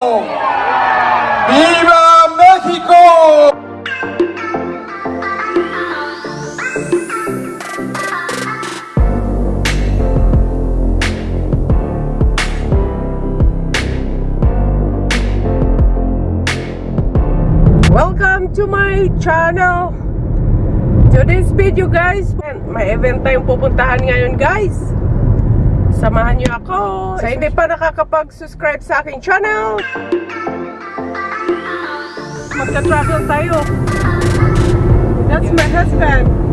¡Viva México! Welcome to my channel. Today's video guys, may event tayong pupuntahan ngayon guys. Samahan niyo ako. Sa hindi pa nakakapag-subscribe sa aking channel, magka-travel tayo. That's my husband.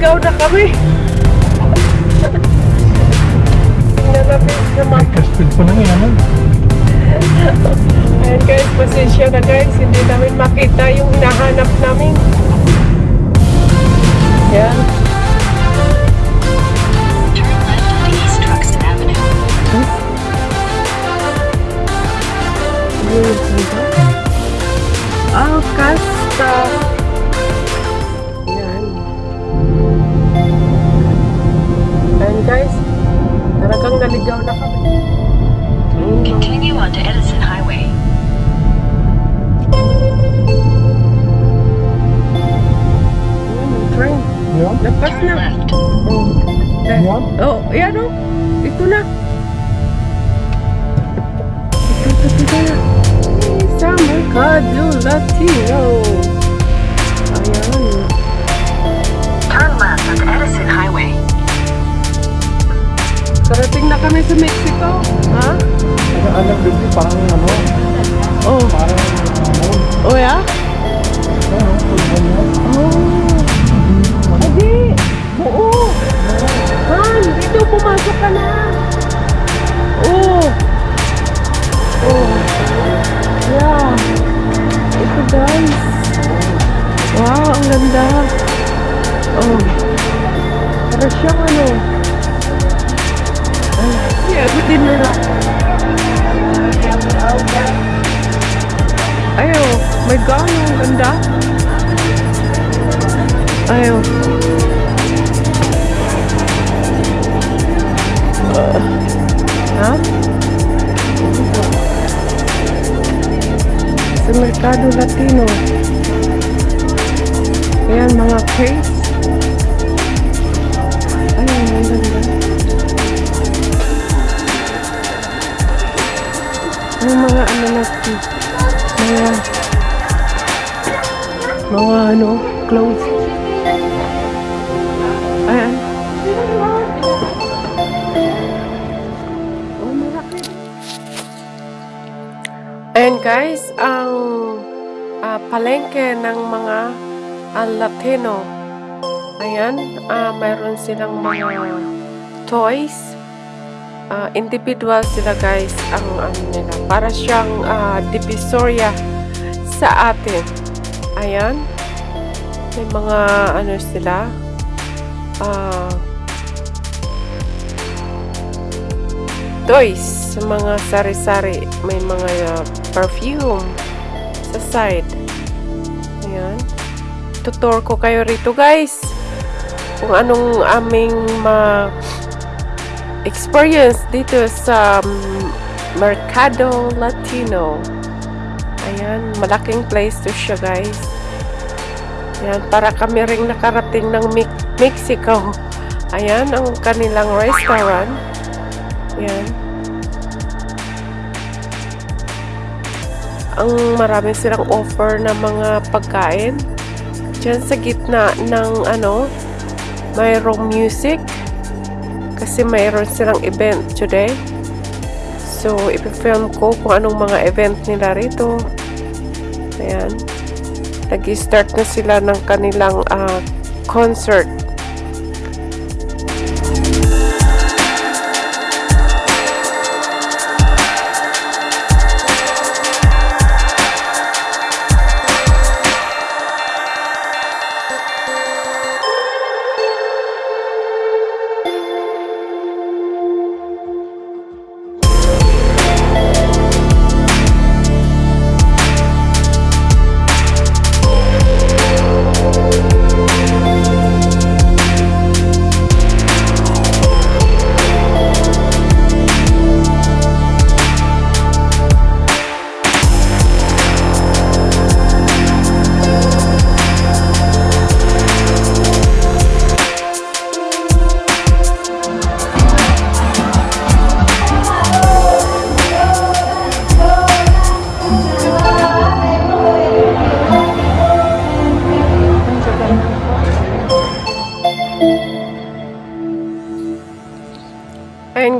Naligaw na kami. Sa map. Kastil pa na ngayon. Ayan guys, pasensya na guys. Hindi namin makita yung hinahanap namin. Ayan. Turn Continue on to Edison Highway. ayun, train. Yan? Lapas Turn na. left. Oh. Eh, Yan? Oh, ayan o. Ito na. Ito, ito, ito na. Sa Mercado Latino. Ayan. Turn left on Edison Highway. Karating na kami sa Mexico. Ha? Ano, alam din parang ano, Oh. parang ano, Oh, ya? ano, Oh. Adi. Oo. Han, dito pumasok ka na. Oh. Oh. Yeah. Ito guys. Wow, ang ganda. Oh. Para siyang ano. Yeah, bitin na. Ayaw, my God, ang ganda. Ayaw. Uh, ha? Sa Mercado Latino. Ayan, mga case. Clothes. Ayan. Ayan guys, ang ah, palengke ng mga ah, Latino. Ayan, ah, mayroon silang mga toys. Ah, individual sila guys ang ano nila. Para siyang ah, divisoria sa atin. Ayan. May mga ano sila. Ah, toys sa mga sari-sari. May mga uh, perfume sa side. Ayan. Tutor ko kayo rito guys. Kung anong aming ma experience dito sa mm, Mercado Latino. Ayan, malaking place to siya guys. Ayan, para kami ring nakarating ng Mexico. Ayan, ang kanilang restaurant. Ayan. Ang marami silang offer na mga pagkain. Diyan sa gitna ng ano, mayroong music. Kasi mayroon silang event today. So, ipifilm ko kung anong mga event nila rito. Ayan. Nag-start na sila ng kanilang ah, concert.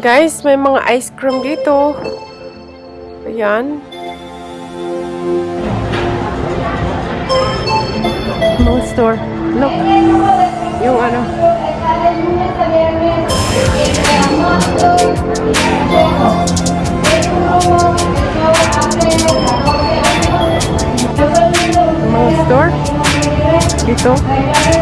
Guys, may mga ice cream dito. Ayan. Mga store. Look. Yung ano. Mga store. Dito. Dito.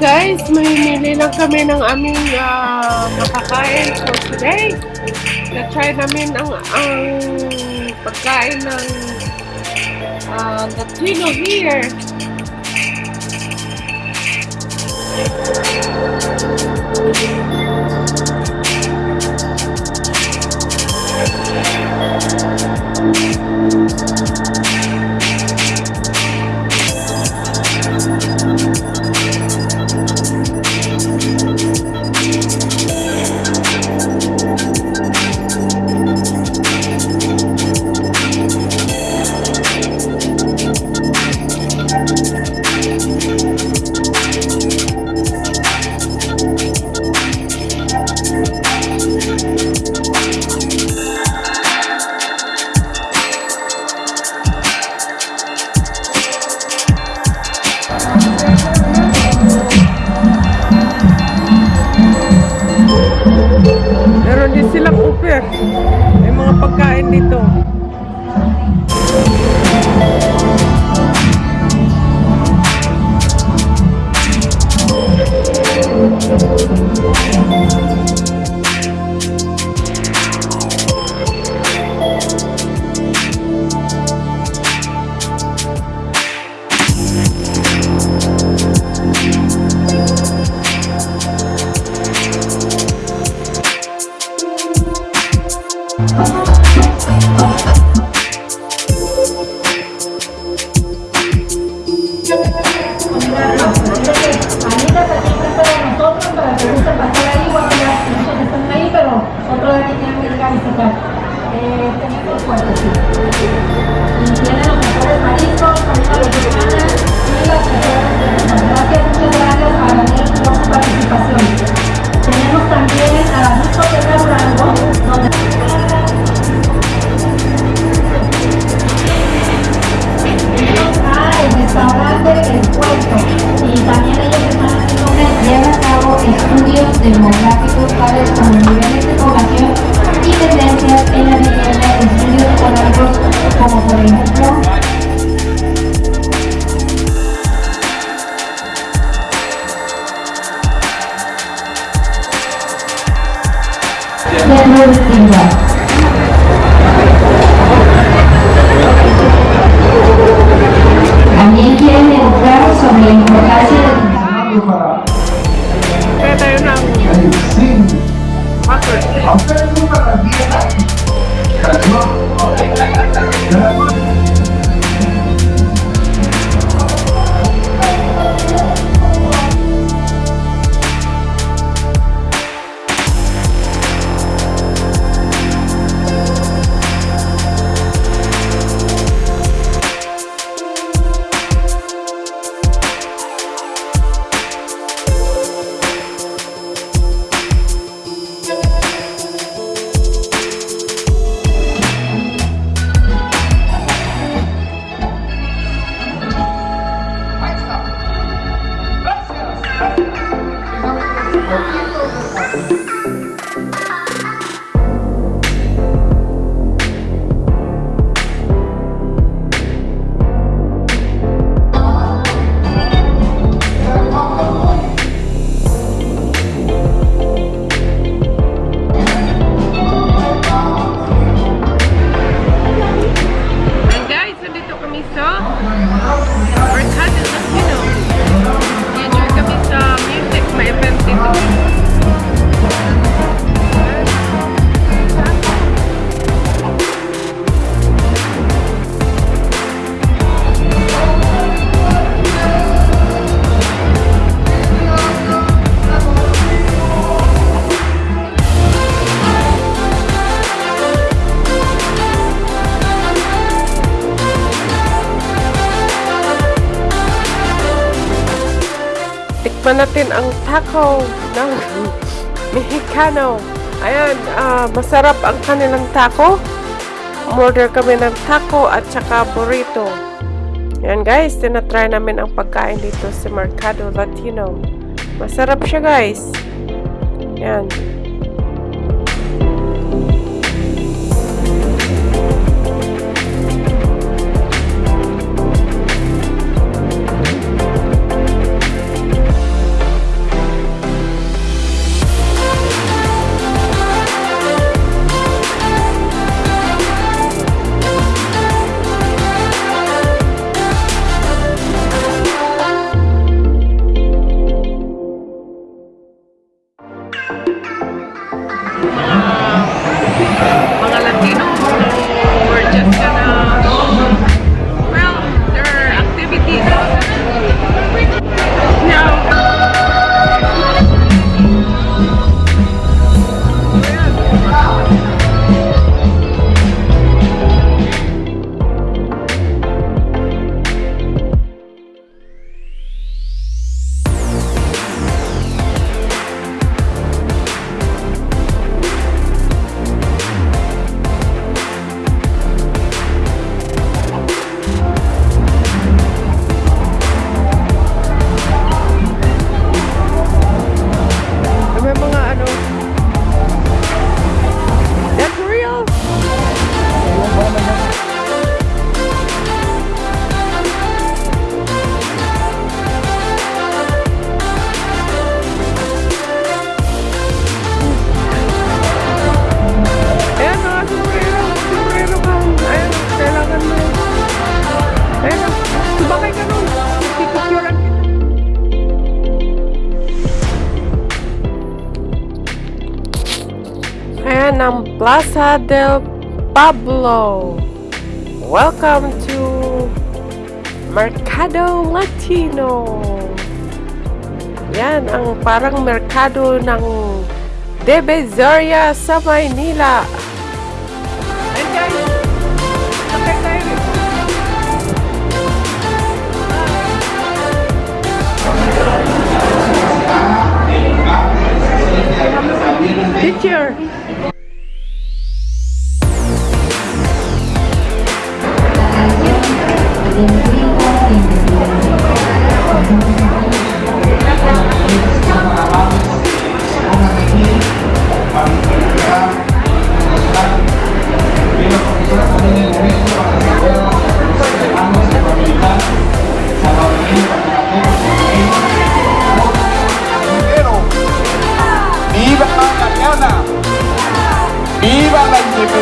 guys, mahimili lang kami ng aming uh, makakain for today. Na-try namin ang, ang pagkain ng uh, Latino here. Alexander Stinga. poquito Tikman natin ang taco ng Mexicano. Ayan, ah, masarap ang kanilang taco. Order kami ng taco at saka burrito. Yan guys, tinatry namin ang pagkain dito sa Mercado Latino. Masarap siya guys. Yan. Plaza del Pablo. Welcome to Mercado Latino. Yan ang parang merkado ng Divisoria sa Maynila.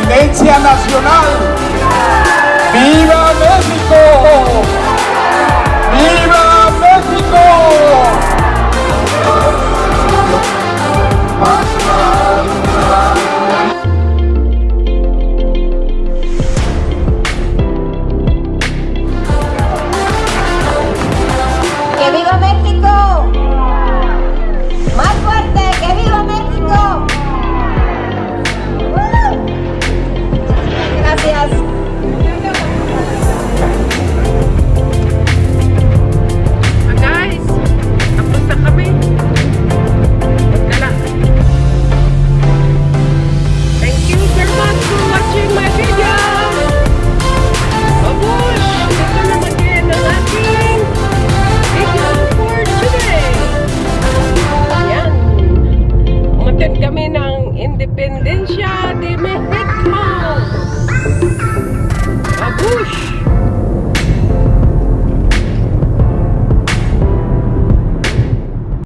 Independencia nacional! ¡Viva México!